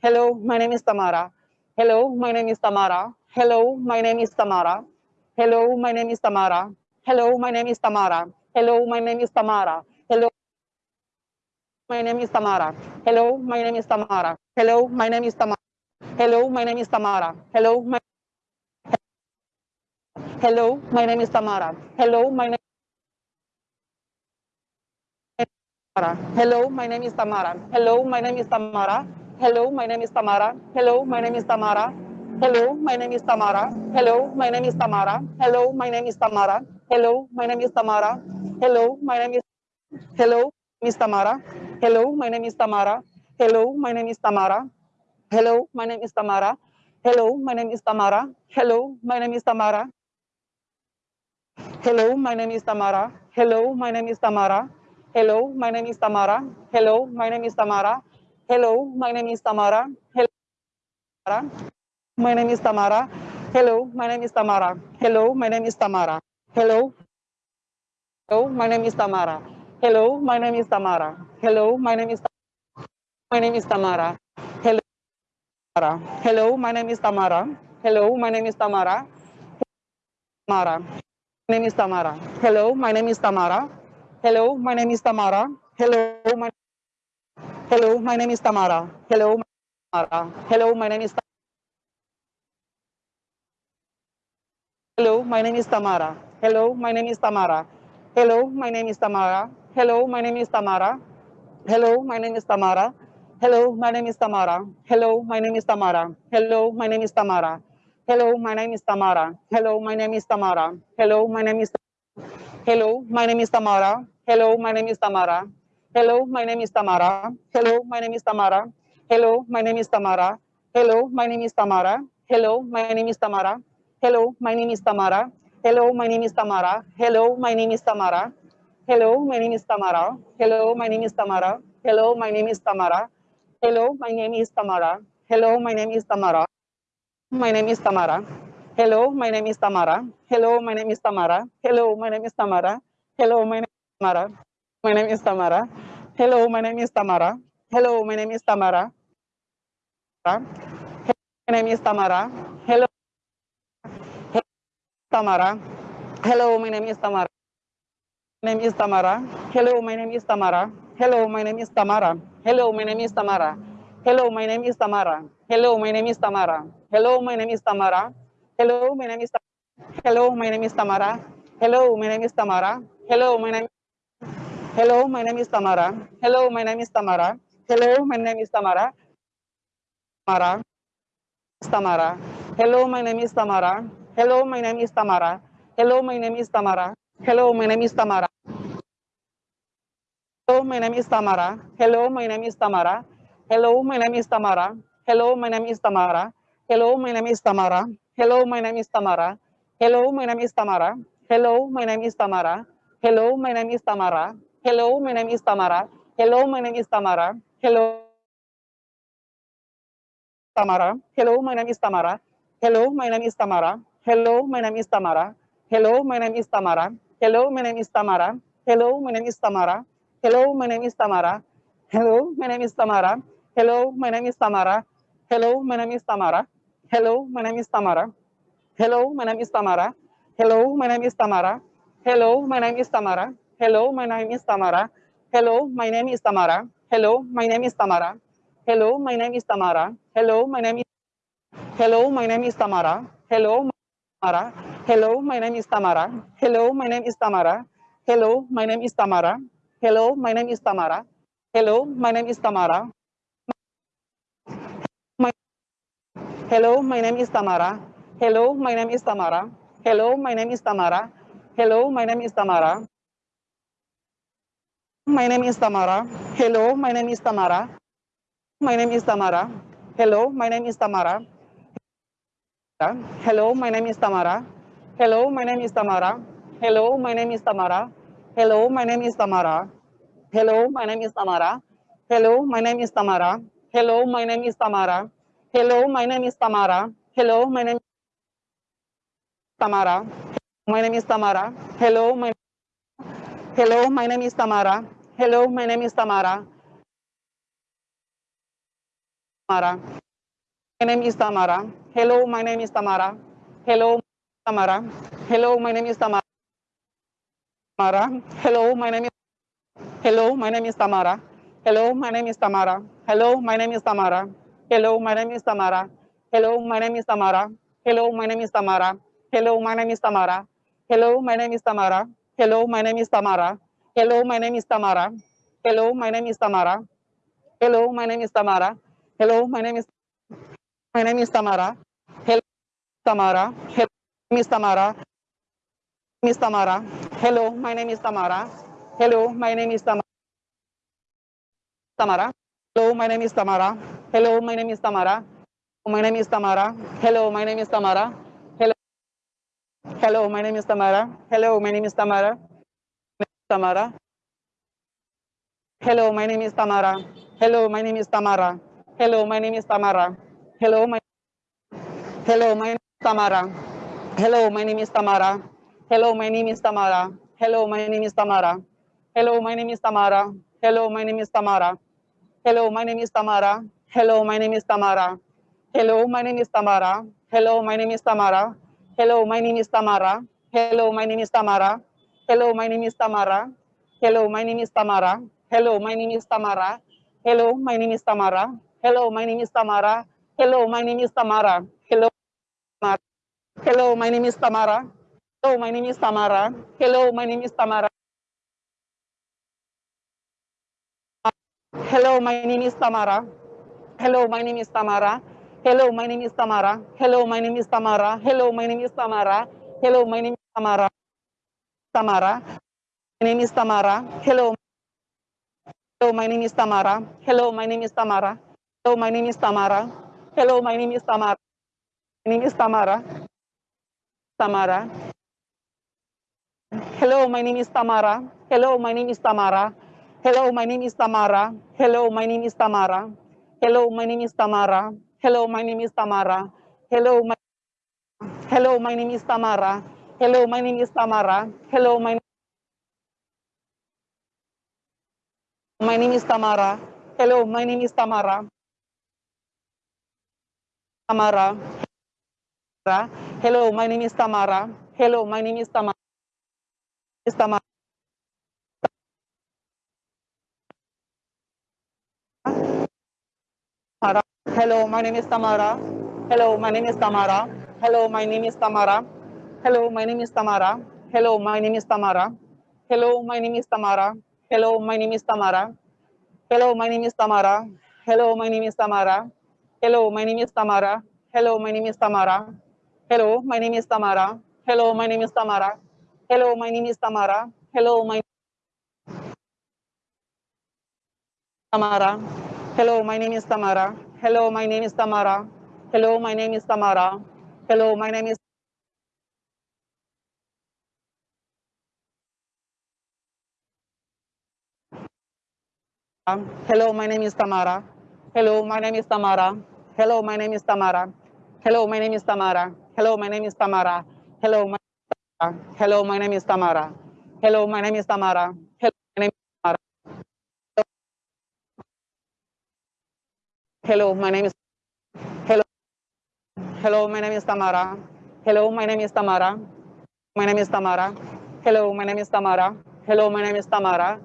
Hello, my name is Tamara. Hello, my name is Tamara. Hello, my name is Tamara. Hello, my name is Tamara. Hello, my name is Tamara. Hello, my name is Tamara. Hello, my name is Tamara. Hello, my name is Tamara. Hello, my name is Tamara. Hello, my name is Tamara. Hello, my Hello, my name is Tamara. Hello, my name Tamara. Hello, my name is Tamara. Hello, my name is Tamara. Hello, my name is Tamara. Hello, my name is Tamara. Hello, my name is Tamara. Hello, my name is Tamara. Hello, my name is Tamara. Hello, my name is Tamara. Hello, my name is Hello, Miss Tamara. Hello, my name is Tamara. Hello, my name is Tamara. Hello, my name is Tamara. Hello, my name is Tamara. Hello, my name is Tamara. Hello, my name is Tamara. Hello, my name is Tamara. Hello, my name is Tamara. Hello, my name is Tamara. Hello, my name is Tamara. Hello, my name is Tamara. Hello, my name is Tamara. Hello, my name is Tamara. Hello. Hello, my name is Tamara. Hello, my name is Tamara. Hello, my name is my name is Tamara. Hello, Tamara. Hello, my name is Tamara. Hello, my name is Tamara. Tamara. My name is Tamara. Hello, my name is Tamara. Hello, my name is Tamara. Hello, my Hello, my name is Tamara. Hello, Tamara. Hello, my name is Hello, my name is Tamara. Hello, my name is Tamara. Hello, my name is Tamara. Hello, my name is Tamara. Hello, my name is Tamara. Hello, my name is Tamara. Hello, my name is Tamara. Hello, my name is Tamara. Hello, my name is Tamara. Hello, my name is Tamara. Hello, my name is Hello, my name is Tamara. Hello, my name is Tamara. Hello, my name is Tamara. Hello, my name is Tamara. Hello, my name is Tamara. Hello, my name is Tamara. Hello, my name is Tamara. Hello, my name is Tamara. Hello, my name is Tamara. Hello, my name is Tamara. Hello, my name is Tamara. Hello, my name is Tamara. Hello, my name is Tamara. Hello, my name is Tamara. Hello, my name is Tamara. My name is Tamara. Hello, my name is Tamara. Hello, my name is Tamara. Hello, my name is Tamara. Hello, my name is Tamara. My name is Tamara. Hello, my name is Tamara. Hello, my name is Tamara. Hello, my name is Tamara. Hello, Tamara. Hello, my name is Tamara. My name is Tamara. Hello, my name is Tamara. Hello, my name is Tamara. Hello, my name is Tamara. Hello, my name is Tamara. Hello, my name is Tamara. Hello, my name is Tamara. Hello, my name is Hello, my name is Tamara. Hello, my name is Tamara. Hello, my name Hello, my name is Tamara. Hello, my name is Tamara. Hello, my name is Tamara. Tamara. Tamara. Hello, my name is Tamara. Hello, my name is Tamara. Hello, my name is Tamara. Hello, my name is Tamara. Hello, my name is Tamara. Hello, my name is Tamara. Hello, my name is Tamara. Hello, my name is Tamara. Hello, my name is Tamara. Hello, my name is Tamara. Hello, my name is Tamara. Hello, my name is Tamara. Hello, my name is Tamara. Hello, my name is Tamara. Hello, my name is Tamara. Hello, Tamara. Hello, my name is Tamara. Hello, my name is Tamara. Hello, my name is Tamara. Hello, my name is Tamara. Hello, my name is Tamara. Hello, my name is Tamara. Hello, my name is Tamara. Hello, my name is Tamara. Hello, my name is Tamara. Hello, my name is Tamara. Hello, my name is Tamara. Hello, my name is Tamara. Hello, my name is Tamara. Hello, my name is Tamara. Hello, my name is Tamara. Hello, my name is Tamara. Hello, my name is Tamara. Hello, my name is Tamara. Hello, my name is Hello, my name is Tamara. Hello, Tamara. Hello, my name is Tamara. Hello, my name is Tamara. Hello, my name is Tamara. Hello, my name is Tamara. Hello, my name is Tamara. Hello, my name is Tamara. Hello, my name is Tamara. Hello, my name is Tamara. Hello, my name is Tamara. My name is Tamara. Hello, my name is Tamara. My name is Tamara. Hello, my name is Tamara. Hello, my name is Tamara. Hello, my name is Tamara. Hello, my name is Tamara. Hello, my name is Tamara. Hello, my name is Tamara. Hello, my name is Tamara. Hello, my name is Tamara. Hello, my name is Tamara. Hello, my name is Tamara. My name is Tamara. Hello, my Hello, my name is Tamara. Hello, my name is Tamara. Tamara. My name is Tamara. Hello, my name is Tamara. Hello, Tamara. Hello, my name is Tamara. Hello, my name is Hello, my name is Tamara. Hello, my name is Tamara. Hello, my name is Tamara. Hello, my name is Tamara. Hello, my name is Tamara. Hello, my name is Tamara. Hello, my name is Tamara. Hello, my name is Tamara. Hello, my name is Tamara. Hello, my name is Tamara. Hello, my name is Tamara. Hello, my name is Tamara. Hello, my name is my name is Tamara. Hello, Tamara. Hello, Miss Tamara. Miss Tamara. Hello, my name is Tamara. Hello, my name is Tamara. Tamara. Hello, my name is Tamara. Hello, my name is Tamara. My name is Tamara. Hello, my name is Tamara. Hello. Hello, my name is Tamara. Hello, my name is Tamara. Tamara. Hello, my name is Tamara. Hello, my name is Tamara. Hello, my name is Tamara. Hello, my Hello, my name is Tamara. Hello, my name is Tamara. Hello, my name is Tamara. Hello, my name is Tamara. Hello, my name is Tamara. Hello, my name is Tamara. Hello, my name is Tamara. Hello, my name is Tamara. Hello, my name is Tamara. Hello, my name is Tamara. Hello, my name is Tamara. Hello, my name is Tamara. Hello, my name is Tamara. Hello, my name is Tamara. Hello, my name is Tamara. Hello, my name is Tamara. Hello, my name is Tamara. Hello, my name is Tamara. Hello, Tamara. Hello, my name is Tamara. Hello, my name is Tamara. Hello, my name is Tamara. Hello, my name is Tamara. Hello, my name is Tamara. Hello, my name is Tamara. Hello, my name is Tamara. Hello, my name is Tamara. Hello, my name is Tamara. Tamara. My name is Tamara. Hello. Hello, my name is Tamara. Hello, my name is Tamara. Hello, my name is Tamara. Hello, my name is Tamara. My name is Tamara. Tamara. Hello, my name is Tamara. Hello, my name is Tamara. Hello, my name is Tamara. Hello, my name is Tamara. Hello, my name is Tamara. Hello, my name is Tamara. Hello, my Hello, my name is Tamara. Hello, my name is Tamara. Hello, my my name is Tamara. Hello, my name is Tamara. Tamara. Hello, my name is Tamara. Hello, my name is Tamara. Is Tamara. Tamara. Hello, my name is Tamara. Hello, my name is Tamara. Hello, my name is Tamara. Hello, my name is Tamara. Hello, my name is Tamara. Hello, my name is Tamara. Hello, my name is Tamara. Hello, my name is Tamara. Hello, my name is Tamara. Hello, my name is Tamara. Hello, my name is Tamara. Hello, my name is Tamara. Hello, my name is Tamara. Hello, my name is Tamara. Hello, my Tamara. Hello, my name is Tamara. Hello, my name is Tamara. Hello, my name is Tamara. Hello, my name is Hello, my name is Tamara. Hello, my name is Tamara. Hello, my name is Tamara. Hello, my name is Tamara. Hello, my name is Tamara. Hello, my Hello, my name is Tamara. Hello, my name is Tamara. Hello, my name is Tamara. Hello, my name is Hello. Hello, my name is Tamara. Hello, my name is Tamara. My name is Tamara. Hello, my name is Tamara. Hello, my name is Tamara.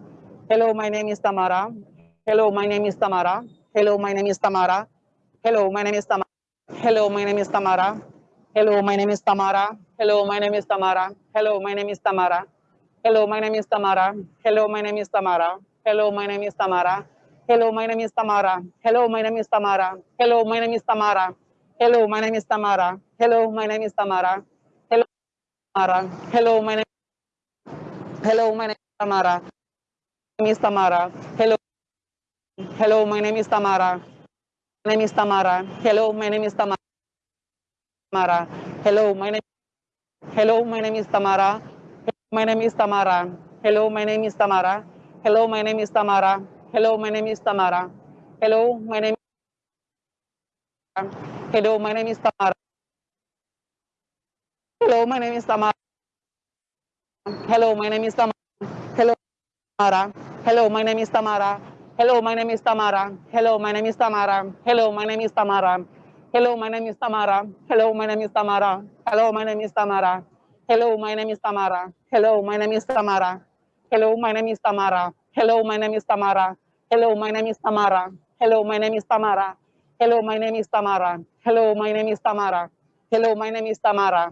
Hello, my name is Tamara. Hello, my name is Tamara. Hello, my name is Tamara. Hello, my name is Tamara. Hello, my name is Tamara. Hello, my name is Tamara. Hello, my name is Tamara. Hello, my name is Tamara. Hello, my name is Tamara. Hello, my name is Tamara. Hello, my name is Tamara. Hello, my name is Tamara. Hello, my name is Tamara. Hello, my name is Tamara. Hello, my name is Tamara. Hello, my name is Tamara. Hello, Tamara. Hello, my name. Hello, my name is Tamara. My name is Tamara. Hello. Hello, my name is Tamara. My name is Tamara. Hello, my name is Tamara. Tamara. Hello, my name. Hello, my name is Tamara. My name is Tamara. Hello, my name is Tamara. Hello, my name is Tamara. Hello, my name is Tamara. Hello, my name. Hello, my name is Tamara. Hello, my name is Tamara. Hello, my name is Tamara. Hello, Tamara. Hello, my name is Tamara. Hello, my name is Tamara. Hello, my name is Tamara. Hello, my name is Tamara. Hello, my name is Tamara. Hello, my name is Tamara. Hello, my name is Tamara. Hello, my name is Tamara. Hello, my name is Tamara. Hello, my name is Tamara. Hello, my name is Tamara. Hello, my name is Tamara. Hello, my name is Tamara. Hello, my name is Tamara. Hello, my name is Tamara. Hello, my name is Tamara.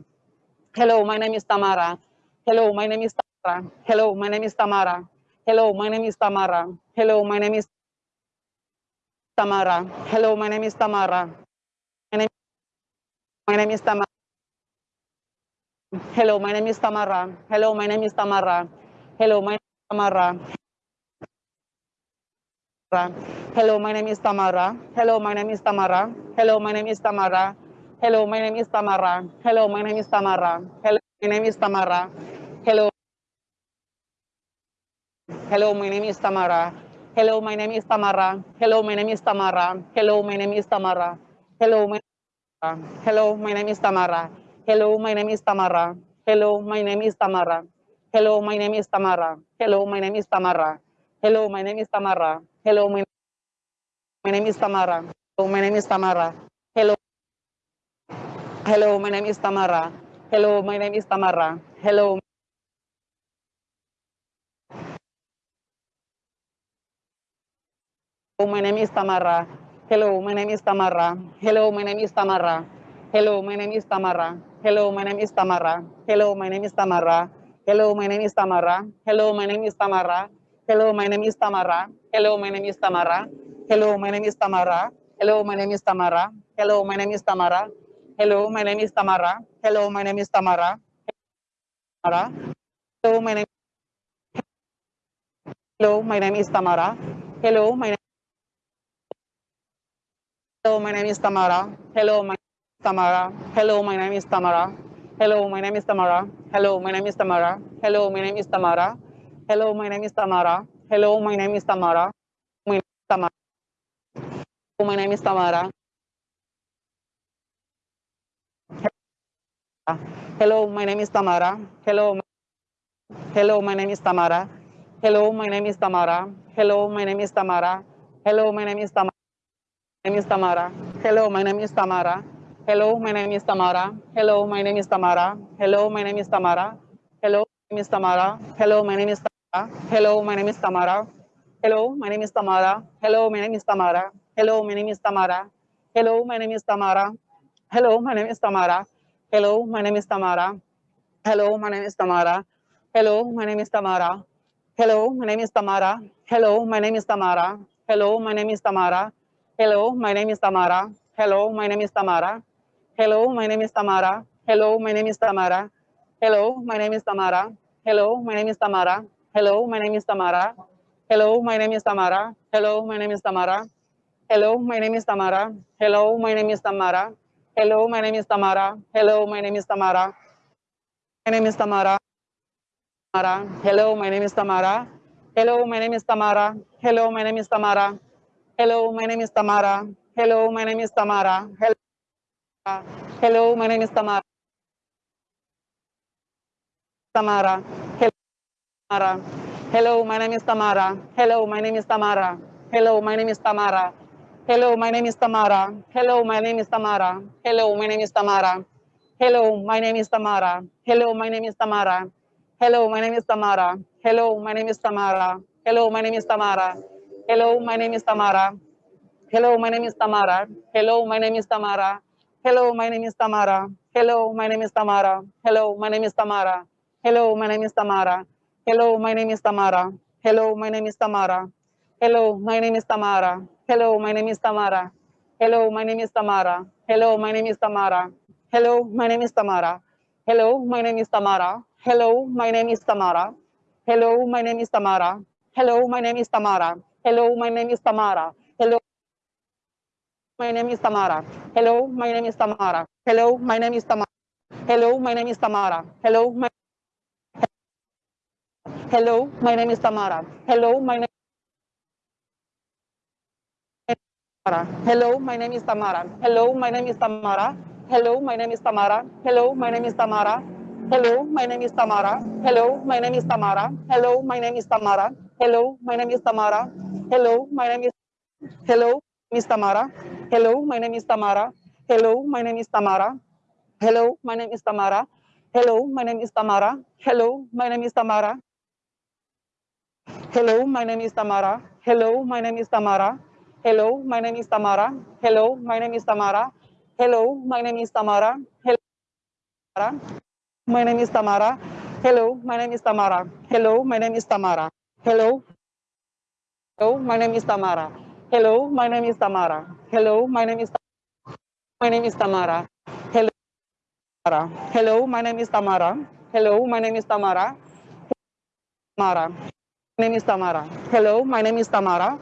Hello, my name is Tamara. Hello, my name is Tamara. Hello, my name is Tamara. Hello, my name is Tamara. Hello, my name is Tamara. Hello, my name is Tamara. My name, my name is Tamara. Hello, my name is Tamara. Hello, my name is Tamara. Hello, my name is Tamara. Hello, my name is Tamara. Hello, my name is Tamara. Hello, my name is Tamara. Hello, my name is Tamara. Hello, my name is Tamara. Hello, my name is Tamara. Hello. My name is Tamara. Hello, my name is Tamara. Hello, my name is Tamara. Hello, my name is Tamara. Hello, my Hello, my name is Tamara. Hello, my name is Tamara. Hello, my name is Tamara. Hello, my name is Tamara. Hello, my name is Tamara. Hello, my name is Tamara. Hello, my, my name is Tamara. Hello, my name is Tamara. Hello. Hello, my name is Tamara. Hello, my name is Tamara. Hello. My name is Tamara. Hello, my name is Tamara. Hello, my name is Tamara. Hello, my name is Tamara. Hello, my name is Tamara. Hello, my name is Tamara. Hello, my name is Tamara. Hello, my name is Tamara. Hello, my name is Tamara. Hello, my name is Tamara. Hello, my name is Tamara. Hello, my name is Tamara. Hello, my name is Tamara. Hello, my name is Tamara. Hello, my name is Tamara. Tamara. Hello, my name. Hello, my name is Tamara. Hello, my name. Hello, my name is Tamara. Hello, my Tamara. Hello, my name is Tamara. Hello, my name is Tamara. Hello, my name is Tamara. Hello, my name is Tamara. Hello, my name is Tamara. Hello, my name is Tamara. My name is Tamara. My name is Tamara. Hello, my name is Tamara. Hello, hello, my name is Tamara. Hello, my name is Tamara. Hello, my name is Tamara. Hello, my name is Tamara. Name is Tamara. Hello, my name is Tamara. Hello, my name is Tamara. Hello, my name is Tamara. Hello, my name is Tamara. Hello, my name is Tamara. Hello, my name is Tamara. Hello, my name is Tamara. Hello, my name is Tamara. Hello, my name is Tamara. Hello, my name is Tamara. Hello, my name is Tamara. Hello, my name is Tamara. Hello, my name is Tamara. Hello, my name is Tamara. Hello, my name is Tamara. Hello, my name is Tamara. Hello, my name is Tamara. Hello, my name is Tamara. Hello, my name is Tamara. Hello, my name is Tamara. Hello, my name is Tamara. Hello, my name is Tamara. Hello, my name is Tamara. Hello, my name is Tamara. Hello, my name is Tamara. Hello, my name is Tamara. Hello, my name is Tamara. Hello, my name is Tamara. Hello, my name is Tamara. Hello, my name is Tamara. Hello, my name is Tamara. My name is Tamara. Tamara. Hello, my name is Tamara. Hello, my name is Tamara. Hello, my name is Tamara. Hello, my name is Tamara. Hello, my name is Tamara. Hello, Hello my name is Tamara. Tamara. Hello, Tamara. Hello, my name is Tamara. Hello, my name is Tamara. Hello, my name is Tamara. Hello, my name is Tamara. Hello, my name is Tamara. Hello, my name is Tamara. Hello, my name is Tamara. Hello, my name is Tamara. Hello, my name is Tamara. Hello, my name is Tamara. Hello, my name is Tamara. Hello, my name is Tamara. Hello, my name is Tamara. Hello, my name is Tamara. Hello, my name is Tamara. Hello, my name is Tamara. Hello, my name is Tamara. Hello, my name is Tamara. Hello, my name is Tamara. Hello, my name is Tamara. Hello, my name is Tamara. Hello, my name is Tamara. Hello, my name is Tamara. Hello, my name is Tamara. Hello, my name is Tamara. Hello, my name is Tamara. Hello, my name is Tamara. Hello, my name is Tamara. Hello, my name is Tamara. Hello, my name is Tamara. Hello, my name is Tamara. Hello, my name is Tamara. Hello, my name is Tamara. Hello, my name is Tamara. Hello, my Hello, my name is Tamara. Hello, my name is Tamara. Hello, my name is Tamara. Hello, my name is Tamara. Hello, my name is Tamara. Hello, my name is Tamara. Hello, my name is Tamara. Hello, my name is Tamara. Hello, my name is Tamara. Hello, my name is Tamara. Hello, my name is Hello, Miss Tamara. Hello, my name is Tamara. Hello, my name is Tamara. Hello, my name is Tamara. Hello, my name is Tamara. Hello, my name is Tamara. Hello, my name is Tamara. Hello, my name is Tamara. Hello, my name is Tamara. Hello, my name is Tamara. Hello, my name is Tamara. Hello, my name is Tamara. Hello, my name is Tamara. Hello, my name is Tamara. Hello. Hello, my name is Tamara. Hello, my name is Tamara. Hello, my name is my name is Tamara. Hello, Tamara. Hello, my name is Tamara. Hello, my name is Tamara. Tamara. My name is Tamara. Hello, my name is Tamara.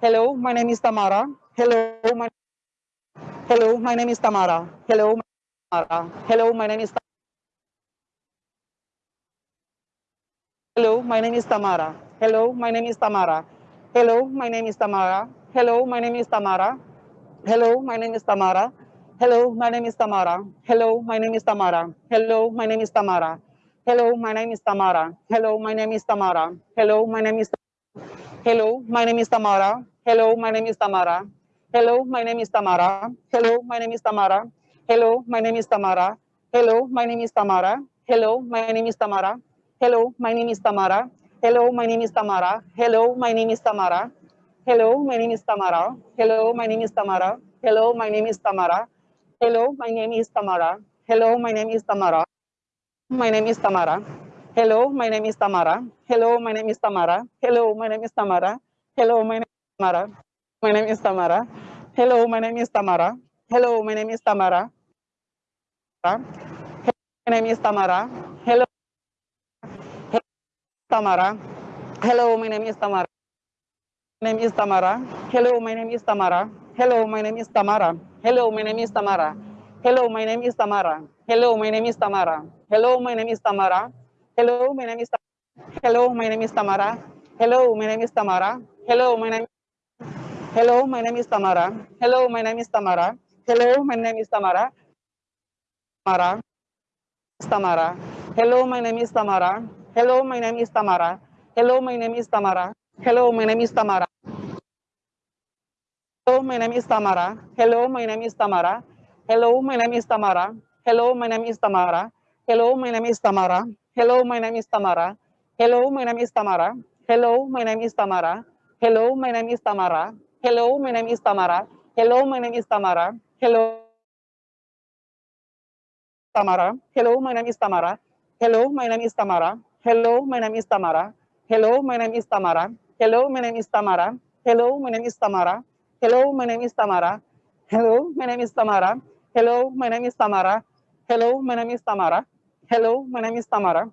Hello, my name is Tamara. Hello, my Hello, my name is Tamara. Hello, Tamara. Hello, my name is Hello, my name is Tamara. Hello, my name is Tamara. Hello, my name is Tamara. Hello, my name is Tamara. Hello, my name is Tamara. Hello, my name is Tamara. Hello, my name is Tamara. Hello, my name is Tamara. Hello, my name is Tamara. Hello, my name is Tamara. Hello, my name is Hello, my name is Tamara. Hello, my name is Tamara. Hello, my name is Tamara. Hello, my name is Tamara. Hello, my name is Tamara. Hello, my name is Tamara. Hello, my name is Tamara. Hello, my name is Tamara. Hello, my name is Tamara. Hello, my name is Tamara. Hello, my name is Tamara. Hello, my name is Tamara. Hello, my name is Tamara. Hello, my name is Tamara. Hello, my name is Tamara. My name is Tamara. Hello, my name is Tamara. Hello, my name is Tamara. Hello, my name is Tamara. Hello, my name is Tamara. My name is Tamara. Hello, my name is Tamara. Hello, my name is Tamara. My name is Tamara. Hello, Tamara. Hello, my name is Tamara. My name is Tamara. Hello, my name is Tamara. Hello, my name is Tamara. Hello, my name is Tamara. Hello, my name is Tamara. Hello, my name is Tamara. Hello, my name is Tamara. Hello, my name is Tamara. Hello, my name is Tamara. Hello, my name is Tamara. Hello, my name Hello, my name is Tamara. Hello, my name is Tamara. Hello, my name is Tamara. Tamara. Tamara. Hello, my name is Tamara. Hello, my name is Tamara. Hello, my name is Tamara. Hello, my name is Tamara. Hello, my name is Tamara. Hello, my name is Tamara. Hello, my name is Tamara. Hello, my name is Tamara. Hello, my name is Tamara. Hello, my name is Tamara. Hello, my name is Tamara. Hello, my name is Tamara. Hello, my name is Tamara. Hello, my name is Tamara. Hello, my name is Tamara. Hello, Tamara. Hello, my name is Tamara. Hello, my name is Tamara. Hello, my name is Tamara. Hello, my name is Tamara. Hello, my name is Tamara. Hello, my name is Tamara. Hello, my name is Tamara. Hello, my name is Tamara. Hello, my name is Tamara. Hello, my name is Tamara. Hello, my name is Tamara.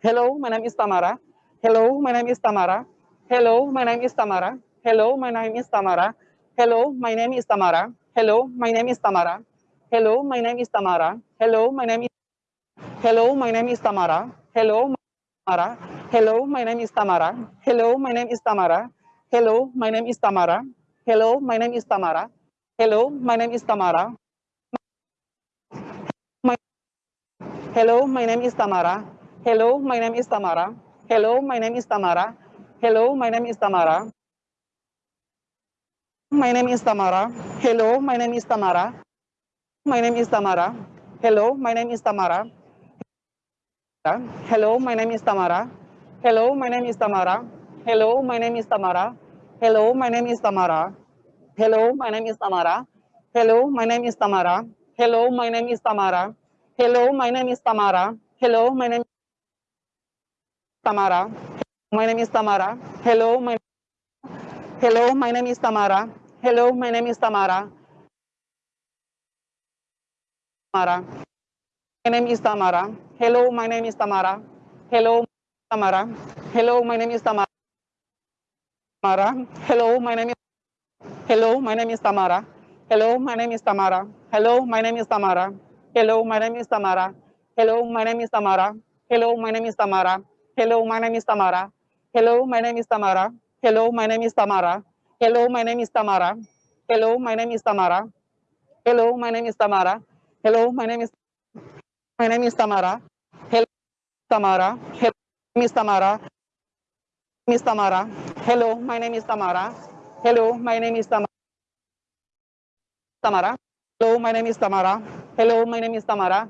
Hello, my name is Tamara. Hello, my name is Tamara. Hello, my name is Tamara. Hello, my name is Tamara. Hello, my name is Tamara. Hello, my name is Tamara. Hello, my name is Tamara. Hello, my name is Hello, my name is Tamara. Hello, Tamara. Hello, my name is Tamara. Hello, my name is Tamara. Hello, my name is Tamara. Hello, my name is Tamara. Hello, my name is Tamara. My Hello, my name is Tamara. Hello, my name is Tamara. Hello, my name is Tamara. Hello, my name is Tamara. My name is Tamara. Hello, my name is Tamara. My name is Tamara. Hello, my name is Tamara. Hello, my name is Tamara. Hello, my name is Tamara. Hello, my name is Tamara. Hello, my name is Tamara. Hello, my name is Tamara. Hello, my name is Tamara. Hello, my name is Tamara. Hello, my name is Tamara. Hello, my name is Tamara. My name is Tamara. Hello, my Hello, my name is Tamara. Hello, my name is Tamara. Tamara. My name is Tamara. Hello, my name is Tamara. Hello, Tamara. Hello, my name is Tamara. Tamara. Hello, my name is Hello, my name is Tamara. Hello, my name is Tamara. Hello, my name is Tamara. Hello, my name is Tamara. Hello, my name is Tamara. Hello, my name is Tamara. Hello, my name is Tamara. Hello, my name is Tamara. Hello, my name is Tamara. Hello, my name is Tamara. Hello, my name is Tamara. Hello, my name is Tamara. Hello, my name is my name is Tamara. Hello, Tamara. Hello, Miss Tamara. Miss Tamara. Hello, my name is Tamara. Hello, my name is Tamara. Tamara. Hello, my name is Tamara. Hello, my name is Tamara.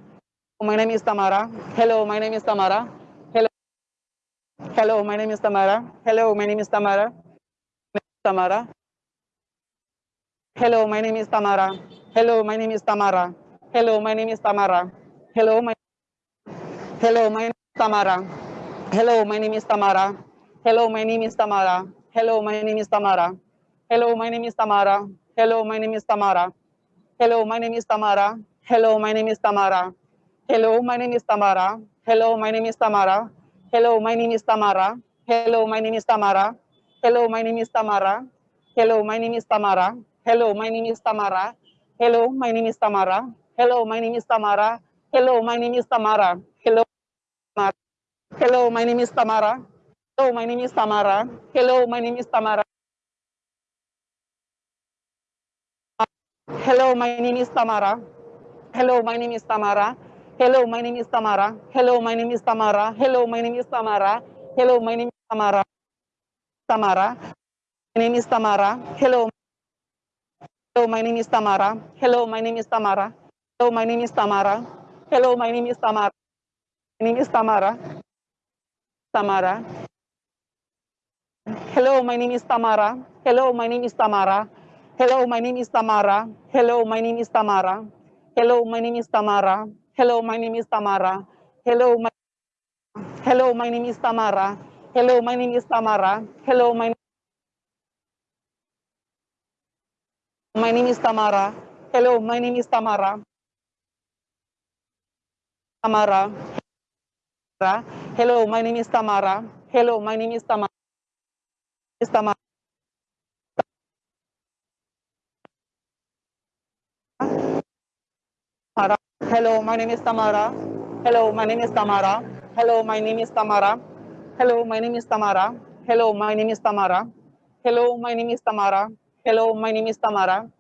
My name is Tamara. Hello, my name is Tamara. Hello. Hello, my name is Tamara. Hello, my name is Tamara. Tamara. Hello, my name is Tamara. Hello, my name is Tamara. Hello, my name is Tamara. Hello, my Hello, my name is Tamara. Hello, my name is Tamara. Hello, my name is Tamara. Hello, my name is Tamara. Hello, my name is Tamara. Hello, my name is Tamara. Hello, my name is Tamara. Hello, my name is Tamara. Hello, my name is Tamara. Hello, my name is Tamara. Hello, my name is Tamara. Hello, my name is Tamara. Hello, my name is Tamara. Hello, my name is Tamara. Hello, my name is Tamara. Hello, my name is Tamara. Hello, my name is Tamara. Hello, my name is Tamara. Hello, Hello, my name is Tamara. Hello, my name is Tamara. Hello, my name is Tamara. Hello, my name is Tamara. Hello, my name is Tamara. Hello, my name is Tamara. Hello, my name is Tamara. Hello, my name is Tamara. Hello, my name is Tamara. Tamara. My name is Tamara. Hello. Hello, my name is Tamara. Hello, my name is Tamara. Hello, my name is Tamara. Hello, my name is Tamara. My name is Tamara. Tamara. Hello, my name is Tamara. Hello, my name is Tamara. Hello, my name is Tamara. Hello, my name is Tamara. Hello, my name is Tamara. Hello, my name is Tamara. Hello, my Hello, my name is Tamara. Hello, my name is Tamara. Hello, my My name is Tamara. Hello, my name is Tamara. Tamara. Hello, my name is Tamara. Hello, my name is Tamara. Is Tamara. Hello, my name is Tamara. Hello, my name is Tamara. Hello, my name is Tamara. Hello, my name is Tamara. Hello, my name is Tamara. Hello, my name is Tamara. Hello, my name is Tamara.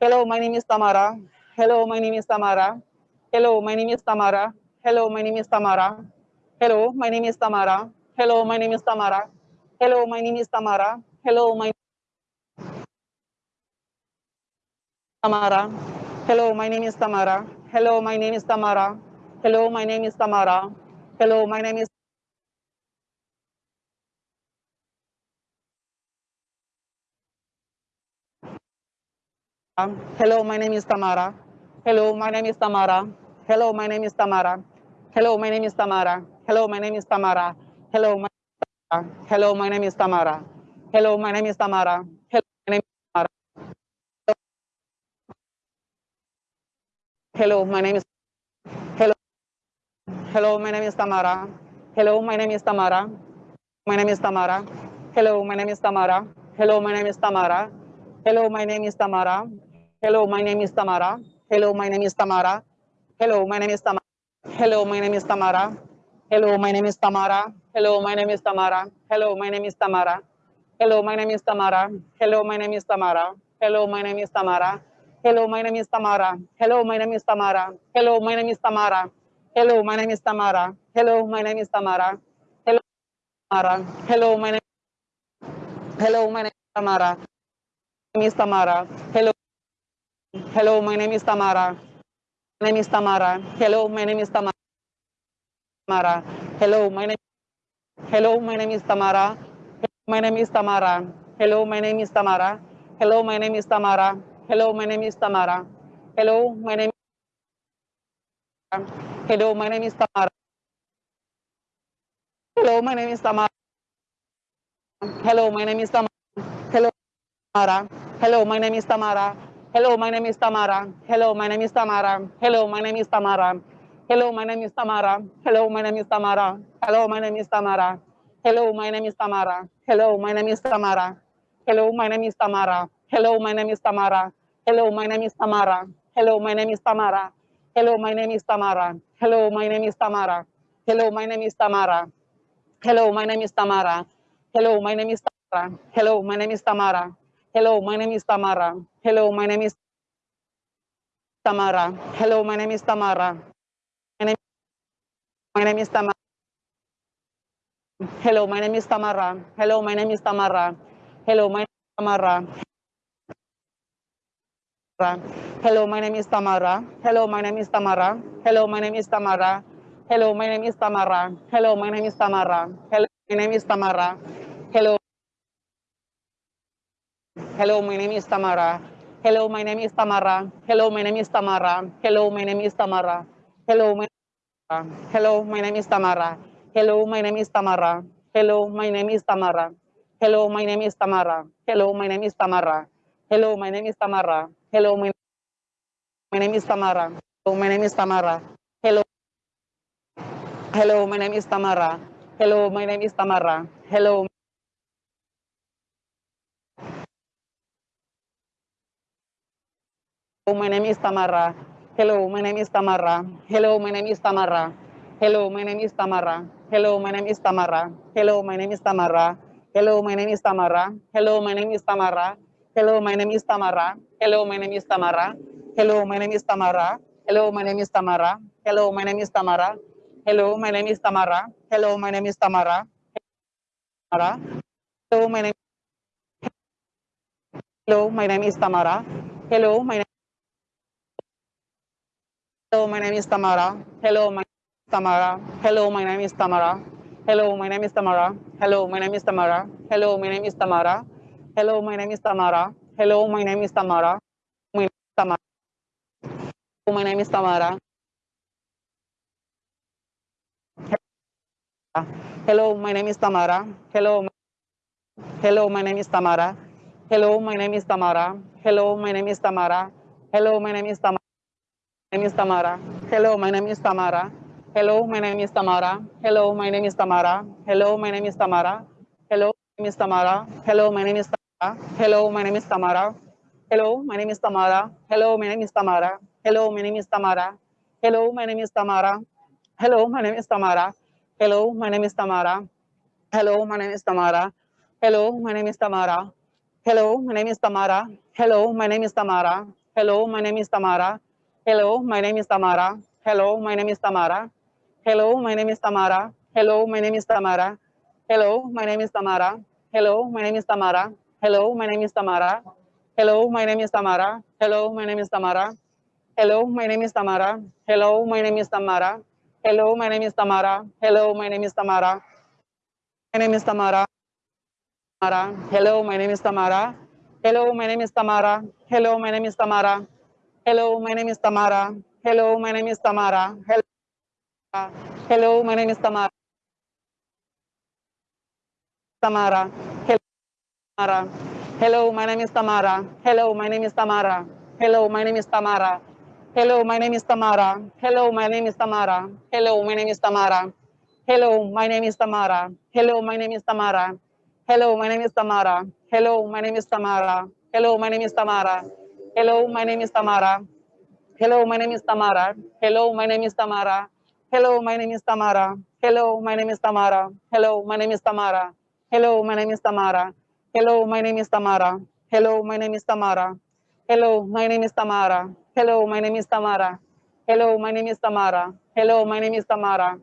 Hello, my name is Tamara. Hello, my name is Tamara. Hello, my name is Tamara. Hello, my name is Tamara. Hello, my name is Tamara. Hello, my name is Tamara. Hello, my name is Tamara. Hello, my Tamara. Hello, my name is Tamara. Hello, my name is Tamara. Hello, my name is Tamara. Hello, my name is Hello, my name is Tamara. Hello, my name is Tamara. Hello, my name is Tamara. Hello, my name is Tamara. Hello, my name is Tamara. Hello, my Hello, my name is Tamara. Hello, my name is Tamara. Hello, my name is Tamara. Hello, my name is Hello. Hello, my name is Tamara. Hello, my name is Tamara. My name is Tamara. Hello, my name is Tamara. Hello, my name is Tamara. Hello, my name is Tamara. Hello, my name is Tamara. Hello, my name is Tamara. Hello, my name is Tamara. Hello, my name is Tamara. Hello, my name is Tamara. Hello, my name is Tamara. Hello, my name is Tamara. Hello, my name is Tamara. Hello, my name is Tamara. Hello, my name is Tamara. Hello, my name is Tamara. Hello, my name is Tamara. Hello, my name is Tamara. Hello, my name is Tamara. Hello, my name is Tamara. Hello, Tamara. Hello, my name. Hello, my name is Tamara. My name is Tamara. Hello. Hello, my name is Tamara. My name is Tamara. Hello, my name is Tamara. Hello, my name. Hello, my name is Tamara. My name is Tamara. Hello, my name is Tamara. Hello, my name is Tamara. Hello, my name is Tamara. Hello, my name. Hello, my name is Tamara. Hello, my name is Tamara. Hello, my name is Tamara. Hello, Tamara. Hello, my name is Tamara. Hello, my name is Tamara. Hello, my name is Tamara. Hello, my name is Tamara. Hello, my name is Tamara. Hello, my name is Tamara. Hello, my name is Tamara. Hello, my name is Tamara. Hello, my name is Tamara. Hello, my name is Tamara. Hello, my name is Tamara. Hello, my name is Tamara. Hello, my name is Tamara. Hello, my name is Tamara. Hello, my name is Tamara. Hello, my name is Tamara. Hello, my name is Tamara. Hello, my name is Tamara. Hello, my name is Tamara. Hello, my name is Tamara. Hello, my name is Tamara. Hello, my name is Tamara. My name My name is Tamara. Hello, my name is Tamara. Hello, my name is Tamara. Hello, my name is Tamara. Hello, my name is Tamara. Hello, my name is Tamara. Hello, my name is Tamara. Hello, my name is Tamara. Hello, my name is Tamara. Hello, my name is Tamara. Hello. Hello, my name is Tamara. Hello, my name is Tamara. Hello, my name is Tamara. Hello, my name is Tamara. Hello, my Hello, my name is Tamara. Hello, my name is Tamara. Hello, my name is Tamara. Hello, my name is Tamara. Hello, my name is Tamara. Hello, my name is Tamara. Hello, my, name is Tamara. Hello, my name is Tamara. Hello. Hello, my name is Tamara. Hello, my name is Tamara. Hello. My name is Tamara. Hello, my name is Tamara. Hello, my name is Tamara. Hello, my name is Tamara. Hello, my name is Tamara. Hello, my name is Tamara. Hello, my name is Tamara. Hello, my name is Tamara. Hello, my name is Tamara. Hello, my name is Tamara. Hello, my name is Tamara. Hello, my name is Tamara. Hello, my name is Tamara. Hello, my name is Tamara. Hello, my name is Tamara. Hello, my name Hello, my name is Tamara. Hello, my name Hello, my name is Tamara. Hello, my Tamara. Hello, my name is Tamara. Hello, my name is Tamara. Hello, my name is Tamara. Hello, my name is Tamara. Hello, my name is Tamara. Hello, my name is Tamara. My name is Tamara. Hello, my name is Tamara. Hello, my name is Tamara. Hello, hello, my name is Tamara. Hello, my name is Tamara. Hello, my name is Tamara. Hello, my name is Tamara. My name is Tamara. Hello, my name is Tamara. Hello, my name is Tamara. Hello, my name is Tamara. Hello, my name is Tamara. Hello, my name is Tamara. Hello, my name is Tamara. Hello, my name is Tamara. Hello, my name is Tamara. Hello, my name is Tamara. Hello, my name is Tamara. Hello, my name is Tamara. Hello, my name is Tamara. Hello, my name is Tamara. Hello, my name is Tamara. Hello, my name is Tamara. Hello, my name is Tamara. Hello, my name is Tamara. Hello, my name is Tamara. Hello, my name is Tamara. Hello, my name is Tamara. Hello, my name is Tamara. Hello, my name is Tamara. Hello, my name is Tamara. Hello, my name is Tamara. Hello, my name is Tamara. Hello, my name is Tamara. Hello, my name is Tamara. Hello, my name is Tamara. Hello, my name is Tamara. Hello, my name is Tamara. Hello, my name is Tamara. My name is Tamara. Tamara. Hello, my name is Tamara. Hello, my name is Tamara. Hello, my name is Tamara. Hello, my name is Tamara. Hello, my name is Tamara. Hello, Hello my name is Tamara. Tamara. Hello, Tamara. Hello, my name is Tamara. Hello, my name is Tamara. Hello, my name is Tamara. Hello, my name is Tamara. Hello, my name is Tamara. Hello, my name is Tamara. Hello, my name is Tamara. Hello, my name is Tamara. Hello, my name is Tamara. Hello, my name is Tamara. Hello, my name is Tamara. Hello, my name is Tamara. Hello, my name is Tamara. Hello, my name is Tamara. Hello, my name is Tamara. Hello, my name is Tamara. Hello, my name is Tamara. Hello, my name is Tamara. Hello, my name is Tamara. Hello, my name is Tamara. Hello, my name is Tamara. Hello, my name is Tamara. Hello, my name is Tamara. Hello, my name is Tamara.